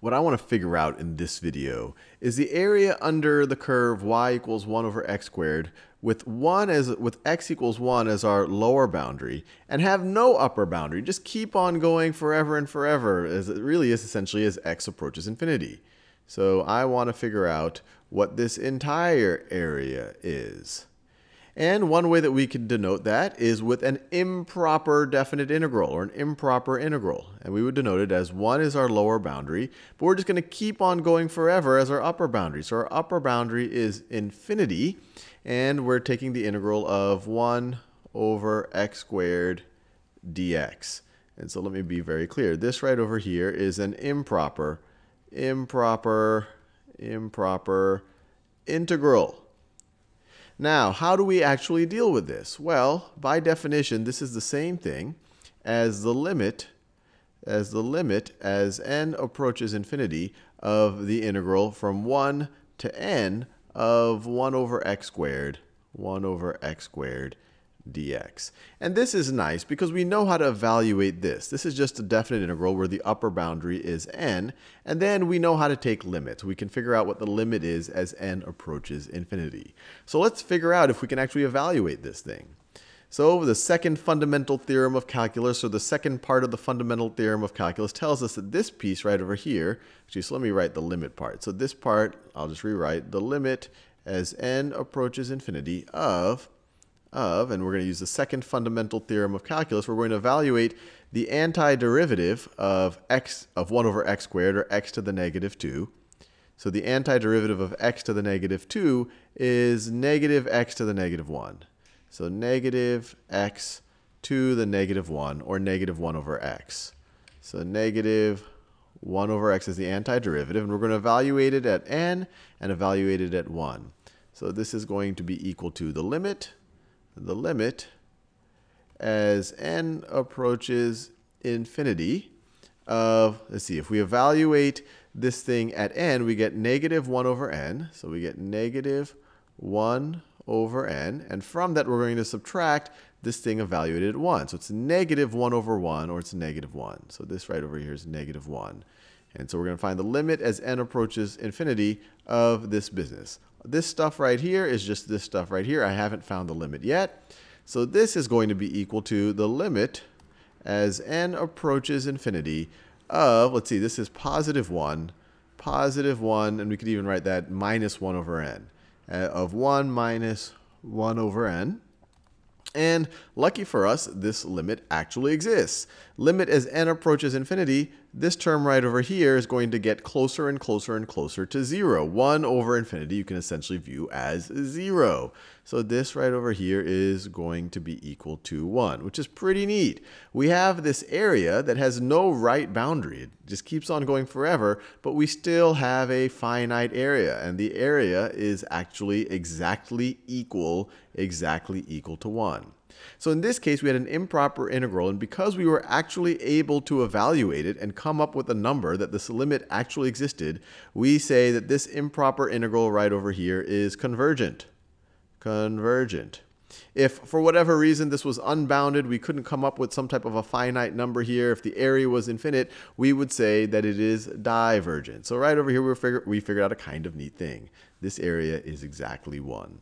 what I want to figure out in this video is the area under the curve y equals 1 over x squared with 1 as with x equals 1 as our lower boundary and have no upper boundary. Just keep on going forever and forever as it really is essentially as x approaches infinity. So I want to figure out what this entire area is. And one way that we can denote that is with an improper definite integral or an improper integral. And we would denote it as 1 is our lower boundary, but we're just going to keep on going forever as our upper boundary. So our upper boundary is infinity, and we're taking the integral of 1 over x squared dx. And so let me be very clear. This right over here is an improper, improper, improper integral. Now, how do we actually deal with this? Well, by definition, this is the same thing as the limit as the limit as n approaches infinity of the integral from 1 to n of 1 over x squared, 1 over x squared dx. And this is nice because we know how to evaluate this. This is just a definite integral where the upper boundary is n, and then we know how to take limits. We can figure out what the limit is as n approaches infinity. So let's figure out if we can actually evaluate this thing. So the second fundamental theorem of calculus, or the second part of the fundamental theorem of calculus, tells us that this piece right over here, actually, so let me write the limit part. So this part, I'll just rewrite the limit as n approaches infinity of of, and we're going to use the second fundamental theorem of calculus, we're going to evaluate the antiderivative of x of 1 over x squared, or x to the negative 2. So the antiderivative of x to the negative 2 is negative x to the negative 1. So negative x to the negative 1, or negative 1 over x. So negative 1 over x is the antiderivative, and we're going to evaluate it at n and evaluate it at 1. So this is going to be equal to the limit the limit as n approaches infinity of, let's see, if we evaluate this thing at n, we get negative 1 over n. So we get negative 1 over n. And from that, we're going to subtract this thing evaluated at 1. So it's negative 1 over 1, or it's negative 1. So this right over here is negative 1. And so we're going to find the limit as n approaches infinity of this business. This stuff right here is just this stuff right here. I haven't found the limit yet. So this is going to be equal to the limit as n approaches infinity of, let's see, this is positive 1, positive 1, and we could even write that minus 1 over n, uh, of 1 minus 1 over n. And lucky for us, this limit actually exists. Limit as n approaches infinity, this term right over here is going to get closer and closer and closer to 0. 1 over infinity you can essentially view as 0. So this right over here is going to be equal to 1, which is pretty neat. We have this area that has no right boundary. It just keeps on going forever, but we still have a finite area. And the area is actually exactly equal, exactly equal to 1. So in this case, we had an improper integral, and because we were actually able to evaluate it and come up with a number that this limit actually existed, we say that this improper integral right over here is convergent. Convergent. If for whatever reason this was unbounded, we couldn't come up with some type of a finite number here, if the area was infinite, we would say that it is divergent. So right over here we figured, we figured out a kind of neat thing. This area is exactly 1.